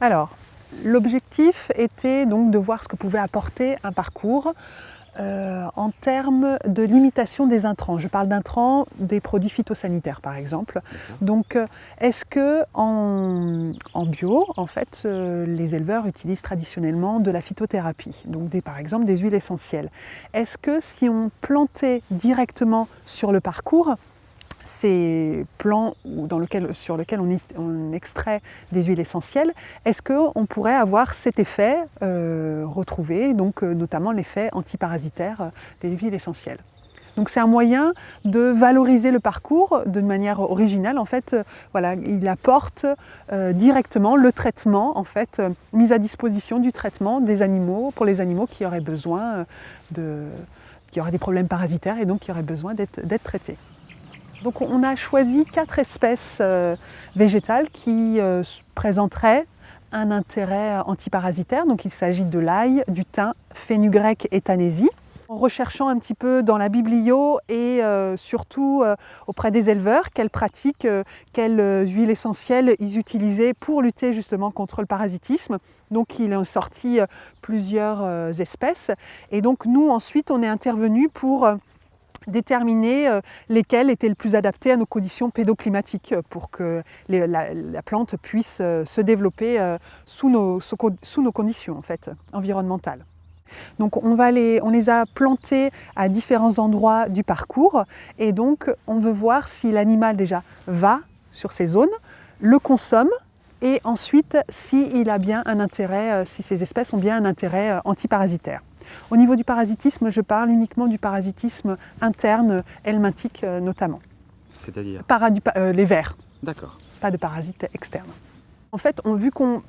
Alors, l'objectif était donc de voir ce que pouvait apporter un parcours euh, en termes de limitation des intrants. Je parle d'intrants des produits phytosanitaires par exemple. Donc euh, est-ce que en, bio, en fait, euh, les éleveurs utilisent traditionnellement de la phytothérapie, donc des, par exemple des huiles essentielles? Est-ce que si on plantait directement sur le parcours, ces lequel, sur lesquels on, extrait des huiles essentielles, est-ce qu'on pourrait avoir cet effet euh, retrouvé, donc euh, notamment l'effet antiparasitaire euh, des huiles essentielles? Donc c'est un moyen de valoriser le parcours de manière originale. En fait, voilà, il apporte directement le traitement, en fait, mise à disposition du traitement des animaux pour les animaux qui auraient besoin de, qui auraient des problèmes parasitaires et donc qui auraient besoin d'être traités. Donc on a choisi quatre espèces euh, végétales qui euh, présenteraient un intérêt antiparasitaire. Donc il s'agit de l'ail, du thym, fenugrec et tanésie. En recherchant un petit peu dans la biblio et euh, surtout auprès des éleveurs quelles pratiques, quelles huiles essentielles ils utilisaient pour lutter justement contre le parasitisme. Donc il est sorti plusieurs espèces et donc nous ensuite on est intervenu pour déterminer euh, lesquels étaient le plus adaptés à nos conditions pédoclimatiques euh, pour que la, plante puisse euh, se développer sous nos, conditions en fait, environnementales. Donc on, les, a plantés à différents endroits du parcours et donc on veut voir si l'animal déjà va sur ces zones, le consomme et ensuite a bien un intérêt, si ces espèces ont bien un intérêt antiparasitaire. Au niveau du parasitisme, je parle uniquement du parasitisme interne, helmintique euh, notamment. C'est-à-dire euh, Les vers. D'accord. Pas de parasites externes. En fait, on, vu qu'on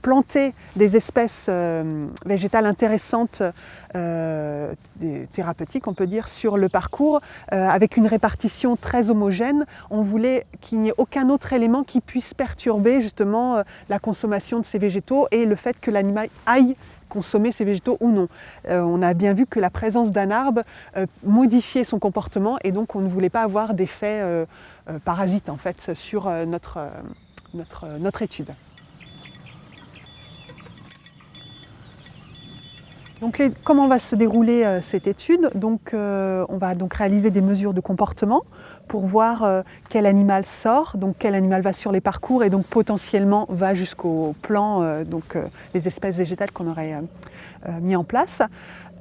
plantait des espèces euh, végétales intéressantes, thérapeutiques, on peut dire, sur le parcours, avec une répartition très homogène, on voulait qu'il n'y ait aucun autre élément qui puisse perturber justement la consommation de ces végétaux et le fait que l'animal aille consommer ces végétaux ou non. Euh, on a bien vu que la présence d'un arbre euh, modifiait son comportement et donc on ne voulait pas avoir d'effet euh, parasite en fait sur notre, notre, notre étude. Donc comment va se dérouler euh, cette étude? Donc, euh, On va donc réaliser des mesures de comportement pour voir euh, quel animal sort, donc quel animal va sur les parcours et donc potentiellement va jusqu'au plan, donc les espèces végétales qu'on aurait mis en place.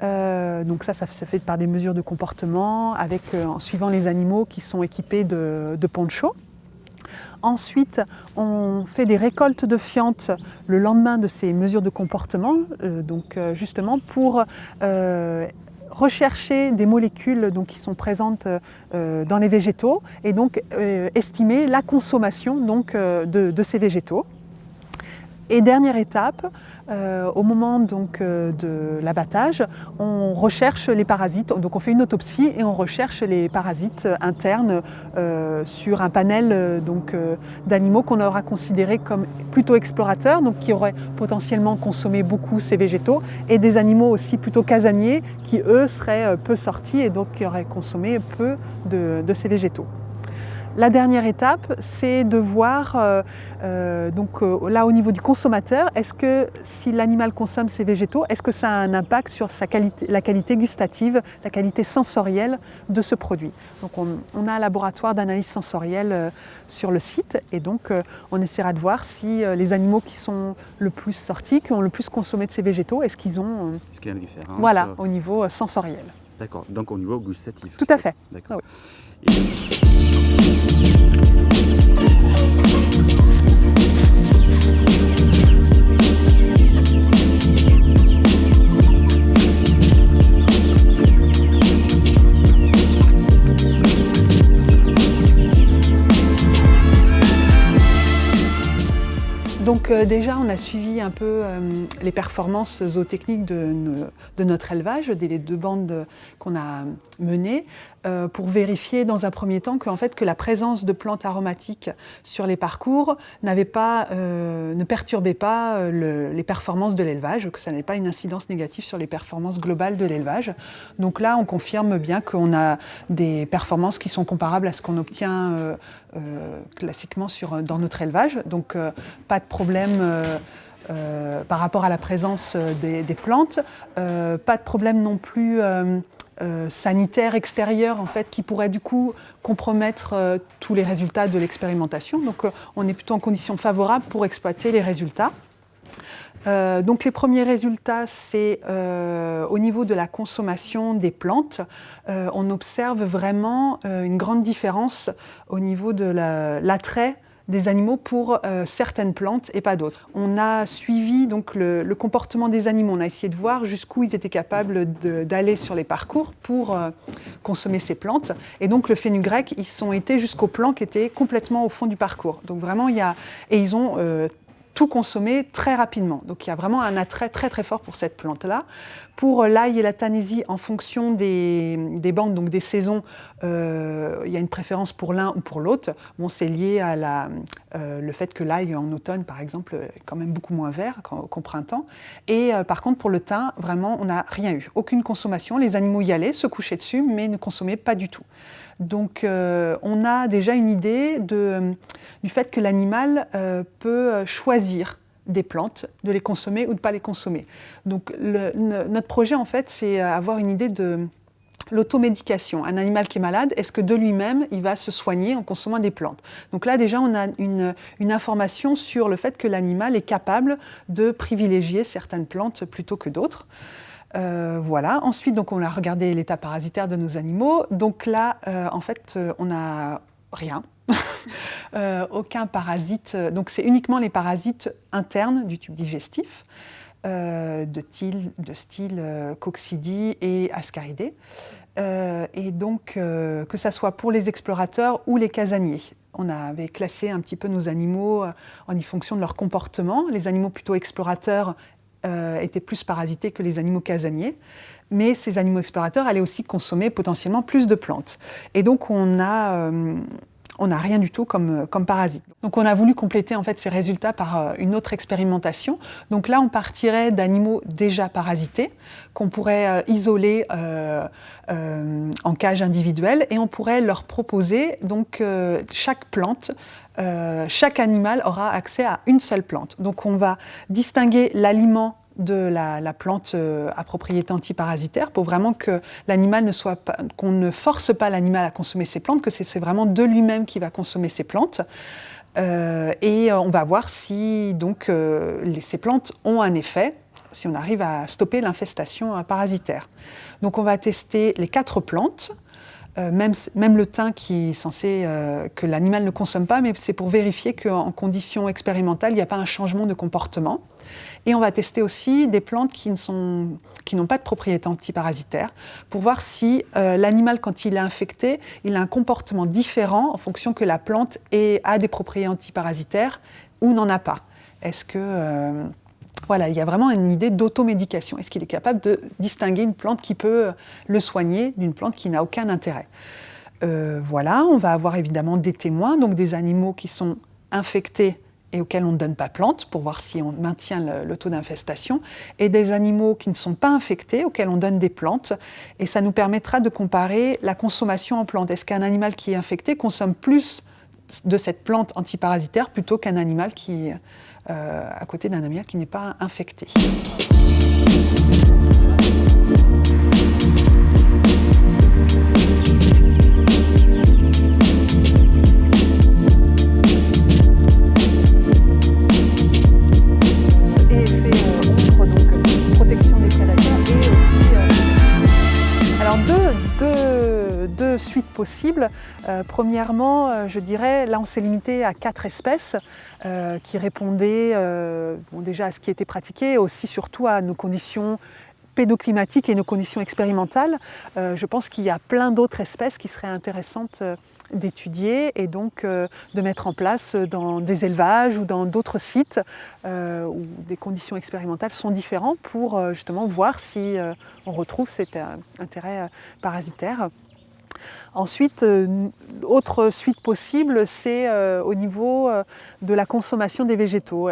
donc ça, ça se fait par des mesures de comportement avec, en suivant les animaux qui sont équipés de, de ponchos. Ensuite, on fait des récoltes de fientes le lendemain de ces mesures de comportement, euh, donc euh, justement pour euh, rechercher des molécules qui sont présentes dans les végétaux et donc estimer la consommation de ces végétaux. Et dernière étape, euh, au moment donc, euh, de l'abattage, on recherche les parasites, donc on fait une autopsie et on recherche les parasites internes euh, sur un panel d'animaux qu'on aura considérés comme plutôt explorateurs, donc qui auraient potentiellement consommé beaucoup ces végétaux, et des animaux aussi plutôt casaniers qui eux seraient peu sortis et donc qui auraient consommé peu de ces végétaux. La dernière étape, c'est de voir, euh, euh, donc euh, là au niveau du consommateur, est-ce que si l'animal consomme ces végétaux, est-ce que ça a un impact sur sa qualité, la qualité gustative, la qualité sensorielle de ce produit? Donc on, a un laboratoire d'analyse sensorielle sur le site et donc on essaiera de voir si les animaux qui sont le plus sortis, qui ont le plus consommé de ces végétaux, est-ce qu'ils ont... Est-ce qu'il y a une différence Voilà, au niveau sensoriel. D'accord, donc au niveau gustatif. Tout à fait. D'accord. Ah you. Déjà, on a suivi un peu euh, les performances zootechniques de, notre élevage, des deux bandes qu'on a menées, euh, pour vérifier dans un premier temps que, fait, que la présence de plantes aromatiques sur les parcours ne perturbait pas les performances de l'élevage, que ça n'avait pas une incidence négative sur les performances globales de l'élevage. Donc là, on confirme bien qu'on a des performances qui sont comparables à ce qu'on obtient classiquement sur, dans notre élevage. Donc pas de problème par rapport à la présence des, plantes, pas de problème non plus euh, sanitaire extérieur en fait, qui pourrait du coup compromettre euh, tous les résultats de l'expérimentation. Donc euh, on est plutôt en conditions favorables pour exploiter les résultats. Donc les premiers résultats, c'est au niveau de la consommation des plantes. on observe vraiment une grande différence au niveau de l'attrait des animaux pour euh, certaines plantes et pas d'autres. On a suivi donc le, comportement des animaux, on a essayé de voir jusqu'où ils étaient capables d'aller sur les parcours pour euh, consommer ces plantes. Et donc le fenugrec, ils sont été jusqu'aux plants qui étaient complètement au fond du parcours. Donc vraiment, il y a... Et ils ont euh, tout consommer très rapidement. Donc il y a vraiment un attrait très très fort pour cette plante-là. Pour l'ail et la tanésie, en fonction des, des bandes, donc des saisons, euh, il y a une préférence pour l'un ou pour l'autre. Bon, c'est lié à la, euh, le fait que l'ail en automne, par exemple, est quand même beaucoup moins vert qu'au printemps. Et euh, par contre, pour le thym, vraiment, on n'a rien eu. Aucune consommation. Les animaux y allaient, se couchaient dessus, mais ne consommaient pas du tout. Donc euh, on a déjà une idée du fait que l'animal euh, peut choisir des plantes, de les consommer ou de ne pas les consommer. Donc notre projet en fait c'est avoir une idée de l'automédication. Un animal qui est malade, est-ce que de lui-même il va se soigner en consommant des plantes? Donc là déjà on a une, information sur le fait que l'animal est capable de privilégier certaines plantes plutôt que d'autres. Euh, voilà. Ensuite, donc, on a regardé l'état parasitaire de nos animaux. Donc là, euh, en fait, euh, on n'a rien. Aucun parasite. Donc c'est uniquement les parasites internes du tube digestif, de, de, style coccidie et ascaridés. et donc, que ce soit pour les explorateurs ou les casaniers. On avait classé un petit peu nos animaux en fonction de leur comportement. Les animaux plutôt explorateurs euh, étaient plus parasités que les animaux casaniers. Mais ces animaux explorateurs allaient aussi consommer potentiellement plus de plantes. Et donc on a, euh, on n'a rien du tout comme, comme parasite. Donc on a voulu compléter en fait ces résultats par euh, une autre expérimentation. Donc là on partirait d'animaux déjà parasités qu'on pourrait isoler en cage individuelle et on pourrait leur proposer donc chaque plante euh, chaque animal aura accès à une seule plante. Donc on va distinguer l'aliment de la, plante euh, à propriété antiparasitaire pour vraiment que l'animal ne soit qu'on ne force pas l'animal à consommer ces plantes, que c'est vraiment de lui-même qui va consommer ces plantes. Euh, et on va voir si donc ces plantes ont un effet, si on arrive à stopper l'infestation parasitaire. Donc on va tester les quatre plantes euh, même, le thym qui est censé euh, que l'animal ne consomme pas, mais c'est pour vérifier qu'en conditions expérimentales, il n'y a pas un changement de comportement. Et on va tester aussi des plantes qui n'ont pas de propriété antiparasitaire pour voir si euh, l'animal, quand il est infecté, il a un comportement différent en fonction que la plante ait, a des propriétés antiparasitaires ou n'en a pas. Est-ce que voilà, il y a vraiment une idée d'automédication. Est-ce qu'il est capable de distinguer une plante qui peut le soigner d'une plante qui n'a aucun intérêt? Euh, Voilà, on va avoir évidemment des témoins, donc des animaux qui sont infectés et auxquels on ne donne pas plante pour voir si on maintient le, taux d'infestation, et des animaux qui ne sont pas infectés, auxquels on donne des plantes, et ça nous permettra de comparer la consommation en plantes. Est-ce qu'un animal qui est infecté consomme plus de cette plante antiparasitaire plutôt qu'un animal qui euh, à côté d'un amiable qui n'est pas infecté. Euh, premièrement, euh, je dirais, là on s'est limité à quatre espèces euh, qui répondaient déjà à ce qui était pratiqué, aussi surtout à nos conditions pédoclimatiques et nos conditions expérimentales. je pense qu'il y a plein d'autres espèces qui seraient intéressantes d'étudier et donc de mettre en place dans des élevages ou dans d'autres sites où des conditions expérimentales sont différentes pour justement voir si on retrouve cet intérêt parasitaire. Ensuite, euh, autre suite possible, c'est euh, au niveau euh, de la consommation des végétaux.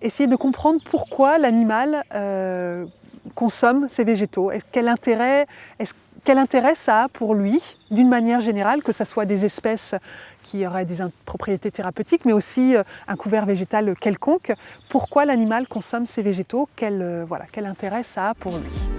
essayer de comprendre pourquoi l'animal consomme ces végétaux. Quel intérêt ça a pour lui, d'une manière générale, que ce soit des espèces qui auraient des propriétés thérapeutiques, mais aussi un couvert végétal quelconque? Pourquoi l'animal consomme ces végétaux? Quel, quel intérêt ça a pour lui?